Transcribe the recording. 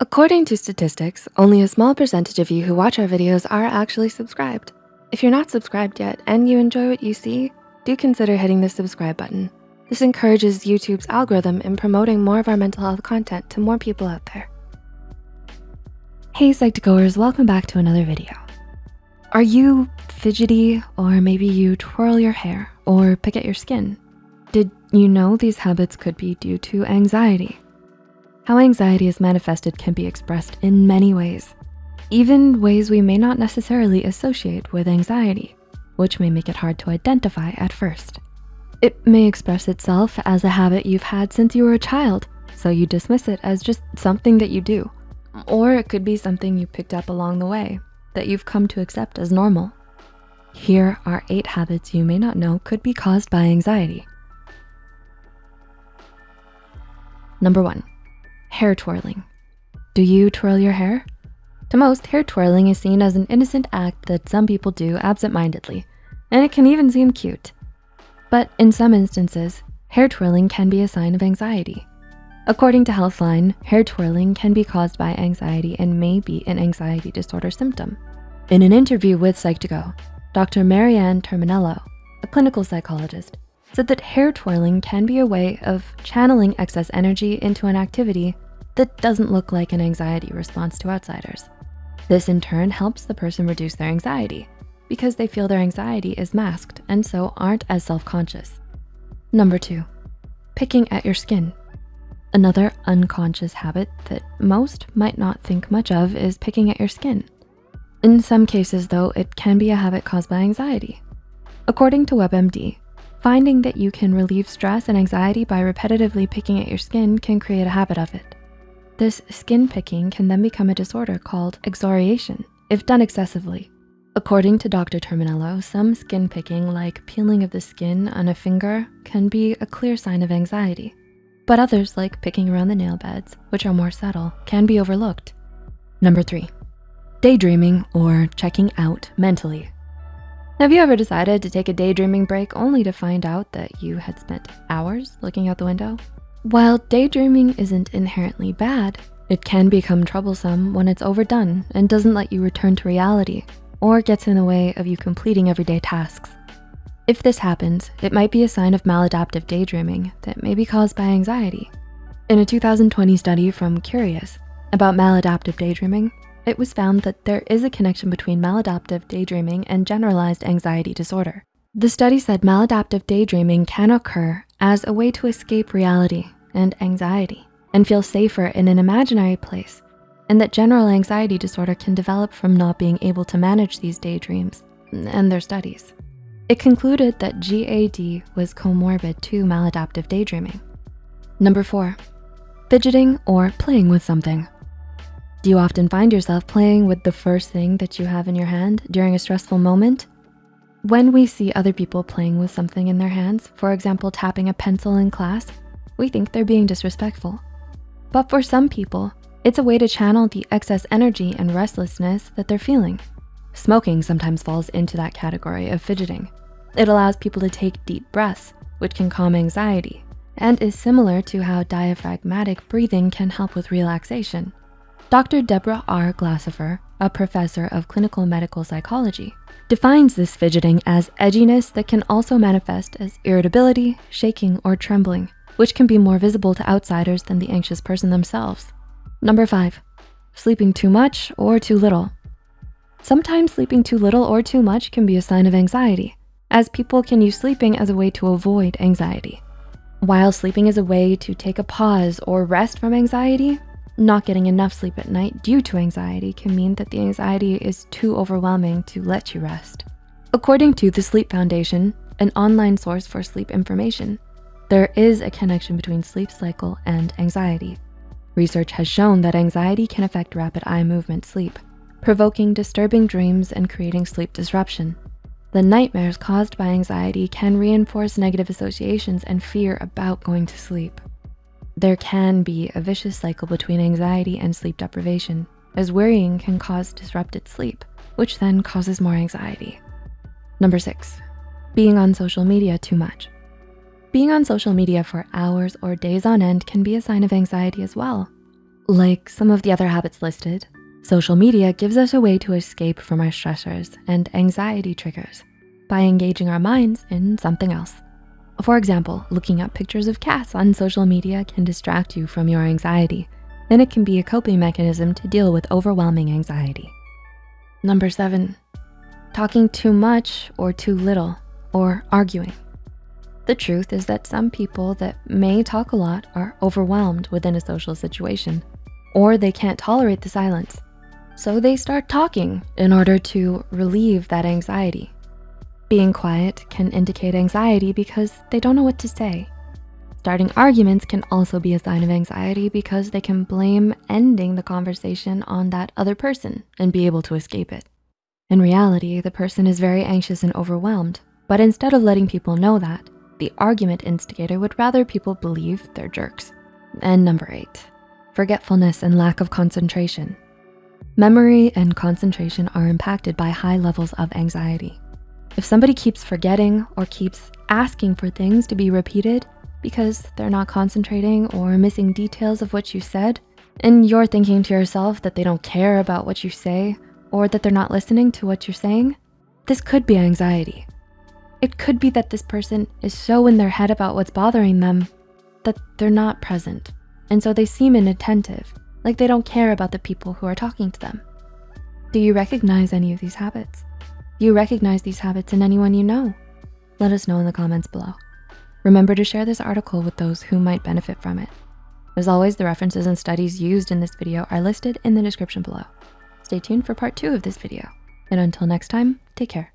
According to statistics, only a small percentage of you who watch our videos are actually subscribed. If you're not subscribed yet and you enjoy what you see, do consider hitting the subscribe button. This encourages YouTube's algorithm in promoting more of our mental health content to more people out there. Hey Psych2Goers, welcome back to another video. Are you fidgety or maybe you twirl your hair or pick at your skin? Did you know these habits could be due to anxiety? How anxiety is manifested can be expressed in many ways, even ways we may not necessarily associate with anxiety, which may make it hard to identify at first. It may express itself as a habit you've had since you were a child, so you dismiss it as just something that you do. Or it could be something you picked up along the way that you've come to accept as normal. Here are eight habits you may not know could be caused by anxiety. Number one, hair twirling. Do you twirl your hair? To most, hair twirling is seen as an innocent act that some people do absent-mindedly, and it can even seem cute. But in some instances, hair twirling can be a sign of anxiety. According to Healthline, hair twirling can be caused by anxiety and may be an anxiety disorder symptom. In an interview with Psych2Go, Dr. Marianne Terminello, a clinical psychologist, said that hair twirling can be a way of channeling excess energy into an activity that doesn't look like an anxiety response to outsiders. This in turn helps the person reduce their anxiety because they feel their anxiety is masked and so aren't as self-conscious. Number two, picking at your skin. Another unconscious habit that most might not think much of is picking at your skin. In some cases though, it can be a habit caused by anxiety. According to WebMD, finding that you can relieve stress and anxiety by repetitively picking at your skin can create a habit of it. This skin picking can then become a disorder called excoriation if done excessively. According to Dr. Terminello, some skin picking like peeling of the skin on a finger can be a clear sign of anxiety. But others like picking around the nail beds, which are more subtle, can be overlooked. Number three, daydreaming or checking out mentally. Have you ever decided to take a daydreaming break only to find out that you had spent hours looking out the window? While daydreaming isn't inherently bad, it can become troublesome when it's overdone and doesn't let you return to reality or gets in the way of you completing everyday tasks. If this happens, it might be a sign of maladaptive daydreaming that may be caused by anxiety. In a 2020 study from Cureus about maladaptive daydreaming, it was found that there is a connection between maladaptive daydreaming and generalized anxiety disorder. The study said maladaptive daydreaming can occur as a way to escape reality and anxiety and feel safer in an imaginary place and that general anxiety disorder can develop from not being able to manage these daydreams and their studies. It concluded that GAD was comorbid to maladaptive daydreaming. Number four, fidgeting or playing with something. Do you often find yourself playing with the first thing that you have in your hand during a stressful moment? When we see other people playing with something in their hands, for example, tapping a pencil in class, we think they're being disrespectful. But for some people, it's a way to channel the excess energy and restlessness that they're feeling. Smoking sometimes falls into that category of fidgeting. It allows people to take deep breaths, which can calm anxiety, and is similar to how diaphragmatic breathing can help with relaxation. Dr. Deborah R. Glasofer, a professor of clinical medical psychology, defines this fidgeting as edginess that can also manifest as irritability, shaking, or trembling, which can be more visible to outsiders than the anxious person themselves. Number five, sleeping too much or too little. Sometimes sleeping too little or too much can be a sign of anxiety, as people can use sleeping as a way to avoid anxiety. While sleeping is a way to take a pause or rest from anxiety, not getting enough sleep at night due to anxiety can mean that the anxiety is too overwhelming to let you rest. According to the Sleep Foundation, an online source for sleep information, there is a connection between sleep cycle and anxiety. Research has shown that anxiety can affect rapid eye movement sleep, provoking disturbing dreams and creating sleep disruption. The nightmares caused by anxiety can reinforce negative associations and fear about going to sleep. There can be a vicious cycle between anxiety and sleep deprivation, as worrying can cause disrupted sleep, which then causes more anxiety. Number six, being on social media too much. Being on social media for hours or days on end can be a sign of anxiety as well. Like some of the other habits listed, social media gives us a way to escape from our stressors and anxiety triggers by engaging our minds in something else. For example, looking at pictures of cats on social media can distract you from your anxiety, and it can be a coping mechanism to deal with overwhelming anxiety. Number seven, talking too much or too little, or arguing. The truth is that some people that may talk a lot are overwhelmed within a social situation, or they can't tolerate the silence. So they start talking in order to relieve that anxiety. Being quiet can indicate anxiety because they don't know what to say. Starting arguments can also be a sign of anxiety because they can blame ending the conversation on that other person and be able to escape it. In reality, the person is very anxious and overwhelmed, but instead of letting people know that, the argument instigator would rather people believe they're jerks. And number eight, forgetfulness and lack of concentration. Memory and concentration are impacted by high levels of anxiety. If somebody keeps forgetting or keeps asking for things to be repeated because they're not concentrating or missing details of what you said, and you're thinking to yourself that they don't care about what you say or that they're not listening to what you're saying, this could be anxiety. It could be that this person is so in their head about what's bothering them that they're not present. And so they seem inattentive, like they don't care about the people who are talking to them. Do you recognize any of these habits? You recognize these habits in anyone you know? Let us know in the comments below. Remember to share this article with those who might benefit from it. As always, the references and studies used in this video are listed in the description below. Stay tuned for part two of this video. And until next time, take care.